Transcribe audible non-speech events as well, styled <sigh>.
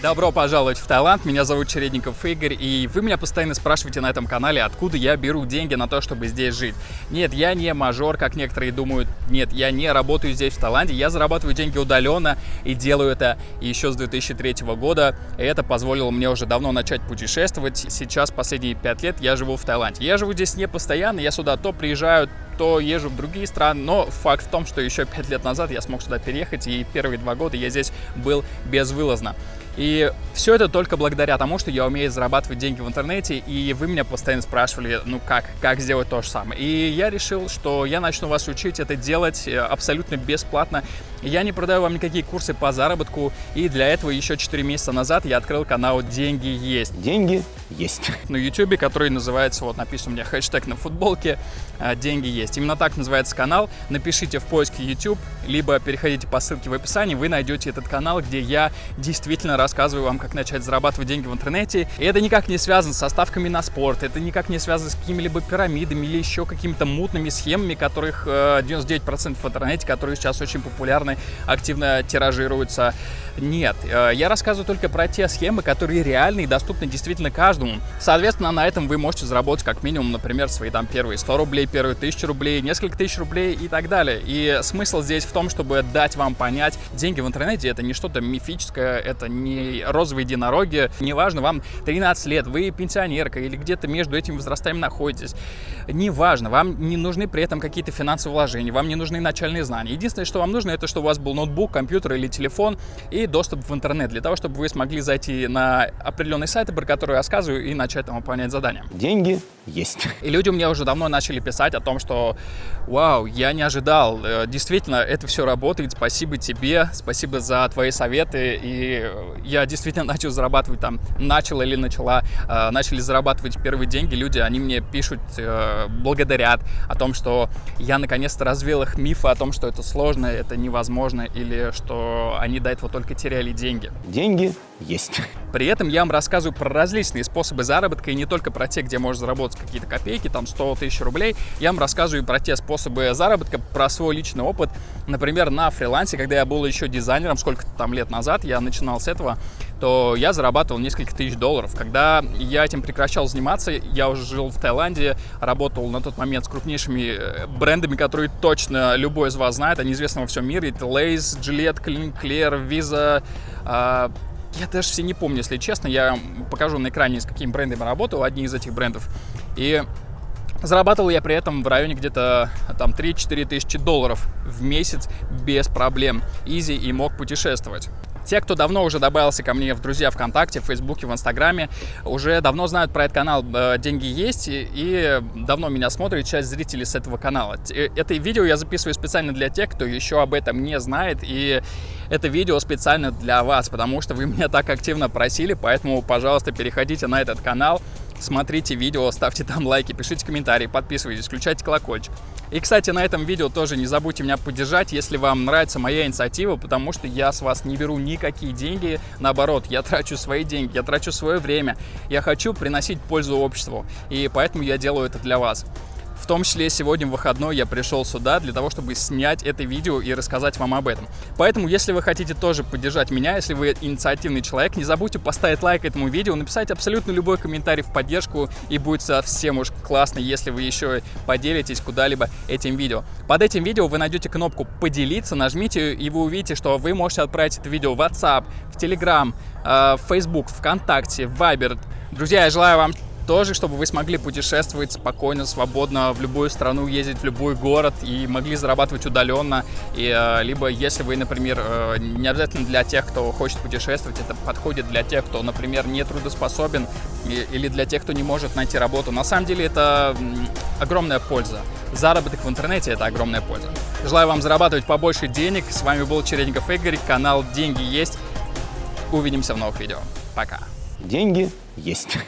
Добро пожаловать в Таиланд, меня зовут Чередников Игорь, и вы меня постоянно спрашиваете на этом канале, откуда я беру деньги на то, чтобы здесь жить. Нет, я не мажор, как некоторые думают, нет, я не работаю здесь в Таиланде, я зарабатываю деньги удаленно и делаю это еще с 2003 года, и это позволило мне уже давно начать путешествовать. Сейчас, последние пять лет, я живу в Таиланде. Я живу здесь не постоянно, я сюда то приезжаю, то езжу в другие страны, но факт в том, что еще пять лет назад я смог сюда переехать, и первые два года я здесь был безвылазно. И все это только благодаря тому, что я умею зарабатывать деньги в интернете, и вы меня постоянно спрашивали, ну как, как сделать то же самое. И я решил, что я начну вас учить это делать э, абсолютно бесплатно. Я не продаю вам никакие курсы по заработку, и для этого еще 4 месяца назад я открыл канал «Деньги есть». Деньги есть. На YouTube, который называется, вот написан у меня хэштег на футболке, э, «Деньги есть». Именно так называется канал. Напишите в поиске YouTube, либо переходите по ссылке в описании, вы найдете этот канал, где я действительно рассказываю вам, как начать зарабатывать деньги в интернете. И это никак не связано со ставками на спорт, это никак не связано с какими-либо пирамидами или еще какими-то мутными схемами, которых 99% э, в интернете, которые сейчас очень популярны, активно тиражируются. Нет, э, я рассказываю только про те схемы, которые реальны и доступны действительно каждому. Соответственно, на этом вы можете заработать как минимум, например, свои там первые 100 рублей, первые 1000 рублей, несколько тысяч рублей и так далее. И смысл здесь в том, чтобы дать вам понять, деньги в интернете это не что-то мифическое, это не розовые единороги. Неважно, вам 13 лет, вы пенсионерка или где-то между этими возрастами находитесь. Неважно, вам не нужны при этом какие-то финансовые вложения, вам не нужны начальные знания. Единственное, что вам нужно, это чтобы у вас был ноутбук, компьютер или телефон и доступ в интернет, для того, чтобы вы смогли зайти на определенные сайты, про которые я рассказываю, и начать там выполнять задания. Деньги есть. И люди мне уже давно начали писать о том, что вау, я не ожидал, э, действительно, это все работает, спасибо тебе, спасибо за твои советы, и я действительно <laughs> начал зарабатывать там, начал или начала, начали зарабатывать первые деньги, люди, они мне пишут, э, благодарят о том, что я наконец-то развел их мифы о том, что это сложно, это невозможно, или что они до этого только теряли деньги. Деньги есть. При этом я вам рассказываю про различные способы заработка, и не только про те, где можно заработать какие-то копейки, там 100 тысяч рублей. Я вам рассказываю про те способы заработка, про свой личный опыт. Например, на фрилансе, когда я был еще дизайнером, сколько там лет назад, я начинал с этого, то я зарабатывал несколько тысяч долларов. Когда я этим прекращал заниматься, я уже жил в Таиланде, работал на тот момент с крупнейшими э, брендами, которые точно любой из вас знает, они известны во всем мире. Это Lay's, Gillette, Clear, Visa, а, я даже все не помню, если честно. Я покажу на экране, с какими брендами работал, одни из этих брендов. И Зарабатывал я при этом в районе где-то там 3-4 тысячи долларов в месяц без проблем. Изи и мог путешествовать. Те, кто давно уже добавился ко мне в друзья ВКонтакте, в Фейсбуке, в Инстаграме, уже давно знают про этот канал э, «Деньги есть» и давно меня смотрит часть зрителей с этого канала. Это видео я записываю специально для тех, кто еще об этом не знает, и это видео специально для вас, потому что вы <laughs> меня так активно просили, поэтому, пожалуйста, переходите на этот канал, смотрите видео, ставьте там лайки, пишите комментарии, подписывайтесь, включайте колокольчик. И, кстати, на этом видео тоже не забудьте меня поддержать, если вам нравится моя инициатива, потому что я с вас не беру никакие деньги, наоборот, я трачу свои деньги, я трачу свое время, я хочу приносить пользу обществу, и поэтому я делаю это для вас. В том числе сегодня в выходной я пришел сюда для того, чтобы снять это видео и рассказать вам об этом. Поэтому, если вы хотите тоже поддержать меня, если вы инициативный человек, не забудьте поставить лайк этому видео, написать абсолютно любой комментарий в поддержку, и будет совсем уж классно, если вы еще поделитесь куда-либо этим видео. Под этим видео вы найдете кнопку «Поделиться», нажмите, и вы увидите, что вы можете отправить это видео в WhatsApp, в Telegram, э, в Facebook, ВКонтакте, в Viber. Друзья, я желаю вам тоже, чтобы вы смогли путешествовать спокойно, свободно в любую страну, ездить в любой город и могли зарабатывать удаленно. И, э, либо если вы, например, э, не обязательно для тех, кто хочет путешествовать, это подходит для тех, кто, например, не трудоспособен или для тех, кто не может найти работу. На самом деле это огромная польза. Заработок в интернете – это огромная польза. Желаю вам зарабатывать побольше денег. С вами был Чередников Игорь, канал «Деньги есть». Увидимся в новых видео. Пока. Деньги есть.